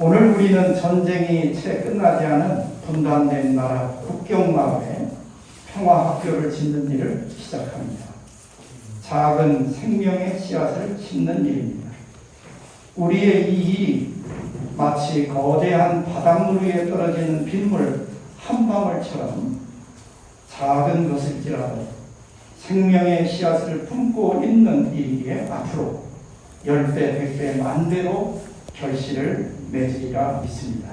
오늘 우리는 전쟁이 채 끝나지 않은 분단된 나라 국경 마을에 평화학교를 짓는 일을 시작합니다. 작은 생명의 씨앗을 심는 일입니다. 우리의 이 일이 마치 거대한 바닷물 위에 떨어지는 빗물 한 방울처럼 작은 것일지라도 생명의 씨앗을 품고 있는 일이기에 앞으로 열배, 백배, 만배로 결실을 맺으리라 믿습니다.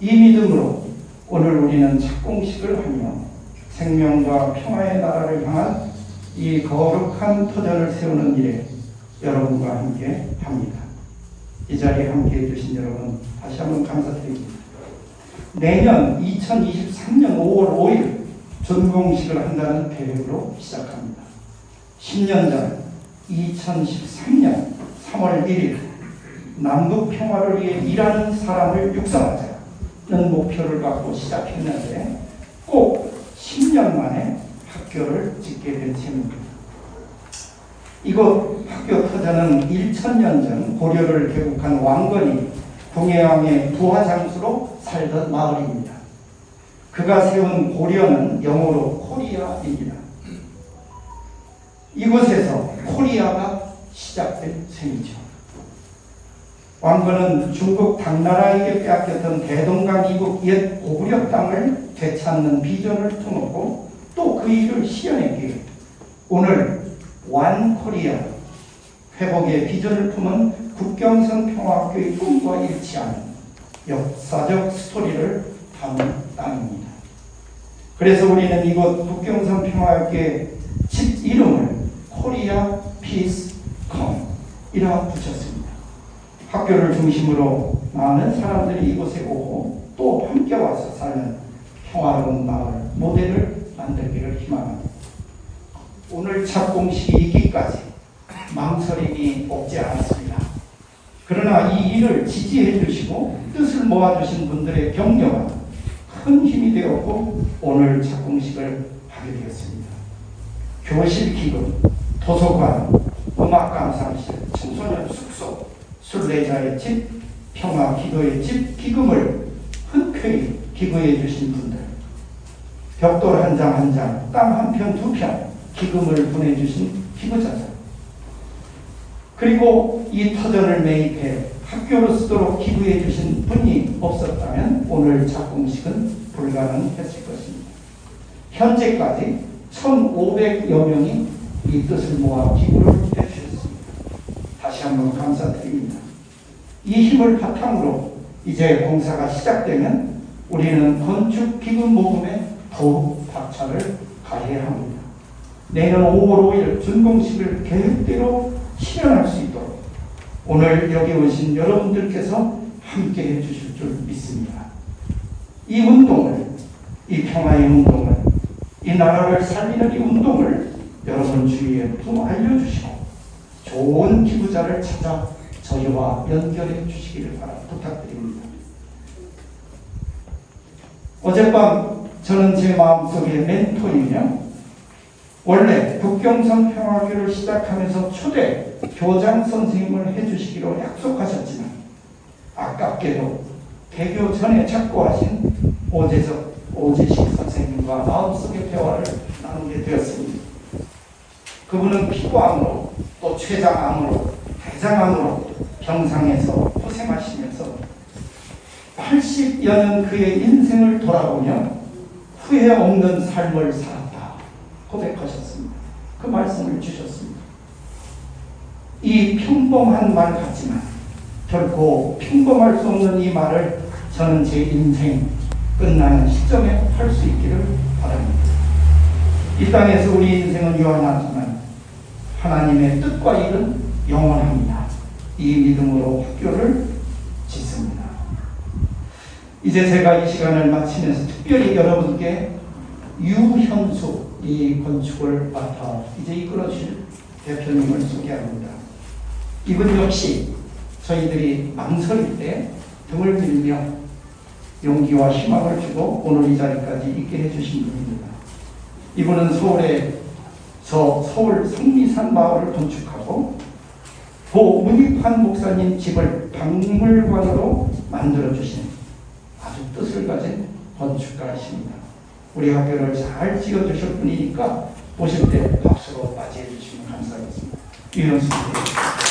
이 믿음으로 오늘 우리는 착공식을 하며 생명과 평화의 나라를 향한 이 거룩한 터전을 세우는 일에 여러분과 함께 합니다. 이 자리에 함께 해주신 여러분 다시 한번 감사드립니다. 내년 2023년 5월 5일 준공식을 한다는 계획으로 시작합니다. 10년 전 2013년 3월 1일 남북 평화를 위해 일하는 사람을 육성하자는 목표를 갖고 시작했는데 꼭 10년 만에 학교를 짓게 된 셈입니다. 이곳 학교 터전은 1000년 전 고려를 개국한 왕건이 궁예왕의 부하 장수로 살던 마을입니다. 그가 세운 고려는 영어로 코리아입니다. 이곳에서 코리아가 시작된 셈이죠. 왕건은 중국 당나라에게 빼앗겼던 대동강 이북 옛 고구려 땅을 되찾는 비전을 품었고 또 그 일을 실현했기에 오늘 One Korea 회복의 비전을 품은 국경선 평화학교의 꿈과 일치하는 역사적 스토리를 담은 땅입니다. 그래서 우리는 이곳 국경선 평화학교의 집 이름을 Korea Peace Home이라 붙였습니다. 학교를 중심으로 많은 사람들이 이곳에 오고 또 함께 와서 사는 평화로운 마을 모델을 만들기를 희망합니다. 오늘 착공식이 있기까지 망설임이 없지 않았습니다. 그러나 이 일을 지지해 주시고 뜻을 모아주신 분들의 격려가 큰 힘이 되었고 오늘 착공식을 하게 되었습니다. 교실 기금, 도서관, 음악 감상실, 청소년 숙소, 순례자의 집, 평화 기도의 집 기금을 흔쾌히 기부해 주신 분들, 벽돌 한 장 한 장, 땅 한 편 두 편 기금을 보내주신 기부자들, 그리고 이 터전을 매입해 학교로 쓰도록 기부해 주신 분이 없었다면 오늘 작공식은 불가능했을 것입니다. 현재까지 1,500여 명이 이 뜻을 모아 기부를 해주셨습니다. 다시 한번 감사드립니다. 이 힘을 바탕으로 이제 공사가 시작되면 우리는 건축 기금 모금에 더욱 박차를 가해야 합니다. 내년 5월 5일 준공식을 계획대로 실현할 수 있도록 오늘 여기 오신 여러분들께서 함께 해 주실 줄 믿습니다. 이 운동을, 이 평화의 운동을, 이 나라를 살리는 이 운동을 여러분 주위에 좀 알려주시고 좋은 기부자를 찾아 저희와 연결해 주시기를 바라 부탁드립니다. 어젯밤 저는 제 마음속에 멘토이며 원래 북경선 평화교를 시작하면서 초대 교장 선생님을 해주시기로 약속하셨지만 아깝게도 개교 전에 착고하신 오재석 오재식 선생님과 마음속의 대화를 나누게 되었습니다. 그분은 피부암으로 또 췌장암으로 대장암으로 병상에서 고생하시면서 80여 년 그의 인생을 돌아보며 후회 없는 삶을 살았다 고백하셨습니다. 그 말씀을 주셨습니다. 이 평범한 말 같지만 결코 평범할 수 없는 이 말을 저는 제 인생 끝나는 시점에 할 수 있기를 바랍니다. 이 땅에서 우리 인생은 유한하지만 하나님의 뜻과 일은 영원합니다. 이 믿음으로 학교를 짓습니다. 이제 제가 이 시간을 마치면서 특별히 여러분께 유현수 이 건축을 맡아 이제 이끌어주실 대표님을 소개합니다. 이분 역시 저희들이 망설일 때 등을 밀며 용기와 희망을 주고 오늘 이 자리까지 있게 해주신 분입니다. 이분은 서울에 저 서울 성미산 마을을 건축하고 고 문익환 목사님 집을 박물관으로 만들 만들어주신 아주 뜻을 가진 건축가이십니다. 우리 학교를 잘 지어주실 분이니까 보실 때 박수로 맞이해 주시면 감사하겠습니다. 수입니다.